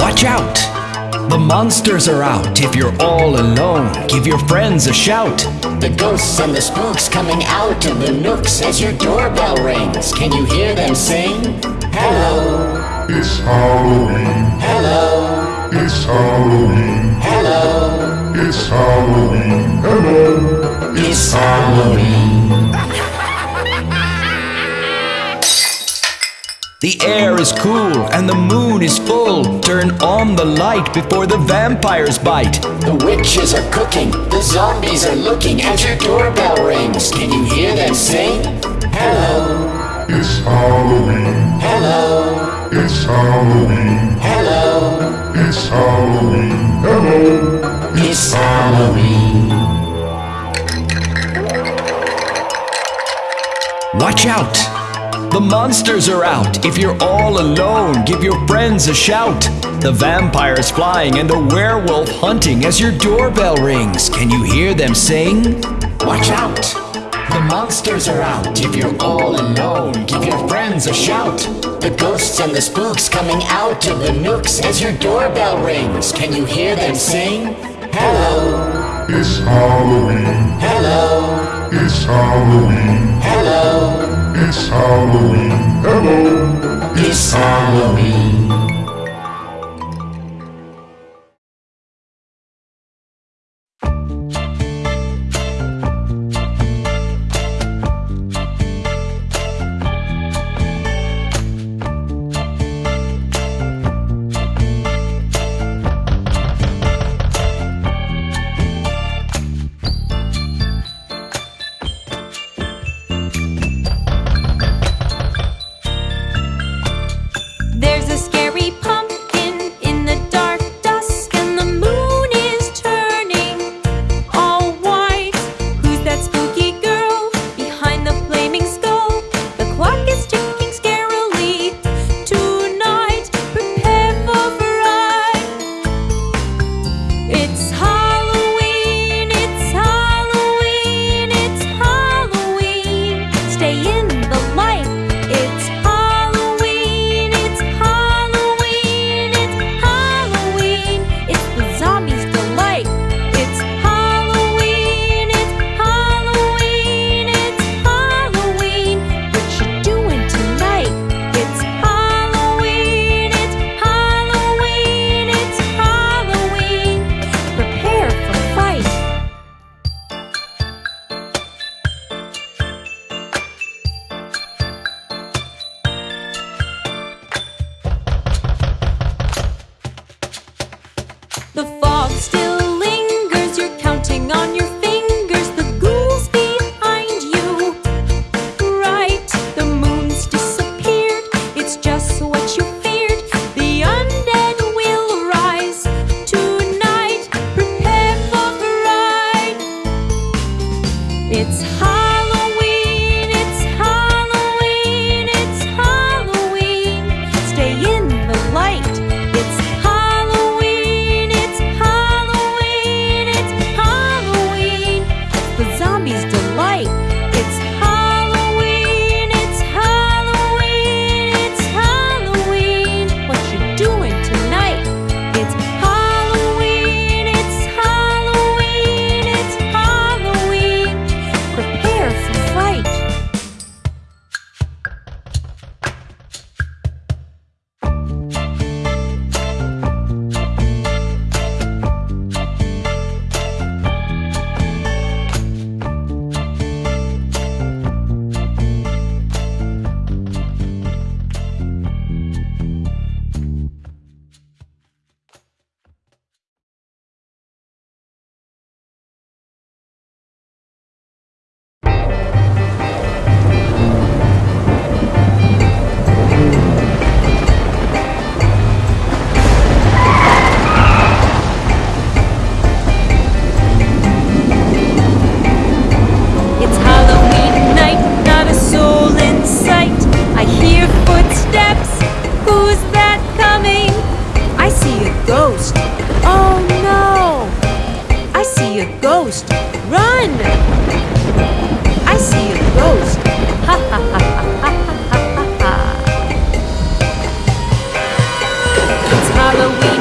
Watch out! The monsters are out. If you're all alone, give your friends a shout. The ghosts and the spooks coming out of the nooks as your doorbell rings. Can you hear them sing? Hello, It's Halloween. hello, It's Halloween. hello. It's Halloween. Hello. It's Halloween. The air is cool and the moon is full. Turn on the light before the vampires bite. The witches are cooking, the zombies are looking as your doorbell rings. Can you hear them sing? Hello, It's Halloween. hello, It's Halloween. hello. It's Halloween. Hello. It's Halloween. Watch out! The monsters are out. If you're all alone, give your friends a shout. The vampire's flying and the werewolf hunting as your doorbell rings. Can you hear them sing? Watch out! The monsters are out. If you're all alone, give your friends a shout. The ghosts and the spooks coming out of the nooks as your doorbell rings. Can you hear them sing? Hello, It's Halloween. hello, It's Halloween. hello. It's Halloween. Hello. It's Halloween. Ghost. Run! I see a ghost. Ha ha ha ha ha ha ha. It's Halloween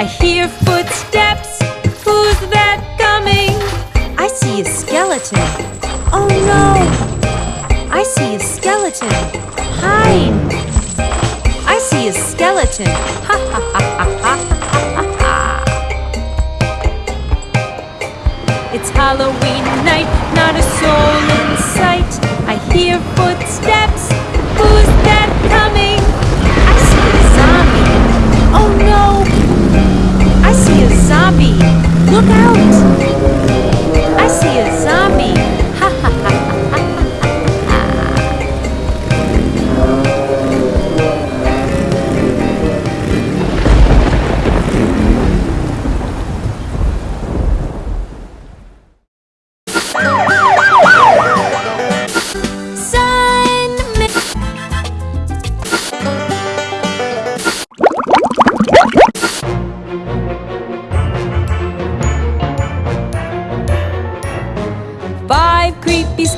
I hear footsteps. Who's that coming? I see a skeleton. Oh no! I see a skeleton. Hide! I see a skeleton. Ha ha ha ha ha ha ha. It's Halloween night, not a soul in sight. I hear footsteps. Look out!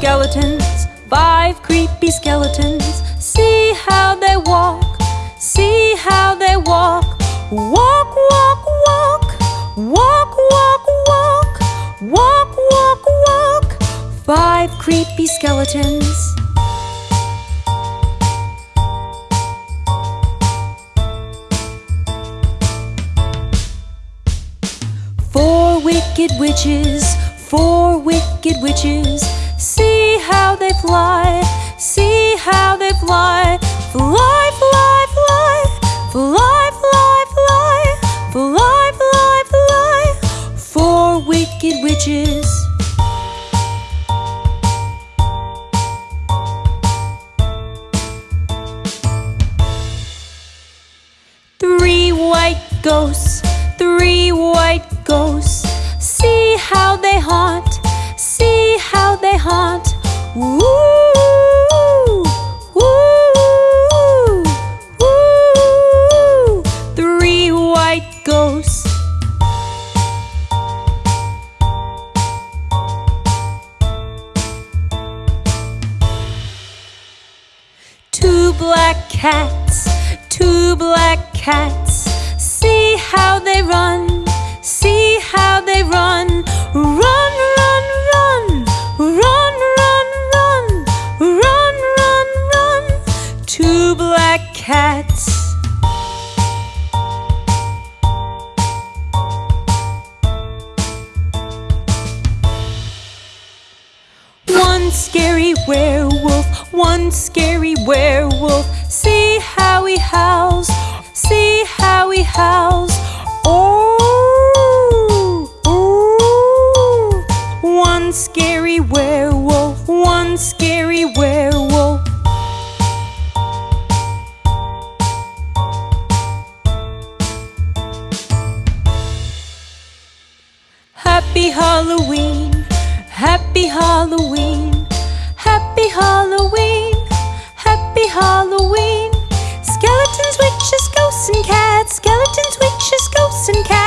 Skeletons, five creepy skeletons. See how they walk, see how they walk. Walk, walk, walk, walk, walk, walk, walk, walk, walk. Five creepy skeletons. Four wicked witches, four wicked witches. How they fly, see how they fly. Fly, fly, fly, fly, fly, fly, fly, fly, fly. Four wicked witches. Three white ghosts, three white ghosts. See how they haunt, see how they haunt. Woo, woo, woo. Three white ghosts. Two black cats, two black cats. scary werewolf, one scary werewolf. See how he howls, see how he howls. Oh, oh. One scary werewolf, one scary werewolf. Happy Halloween, happy Halloween. Halloween, happy Halloween. Skeletons, witches, ghosts and cats. Skeletons, witches, ghosts and cats.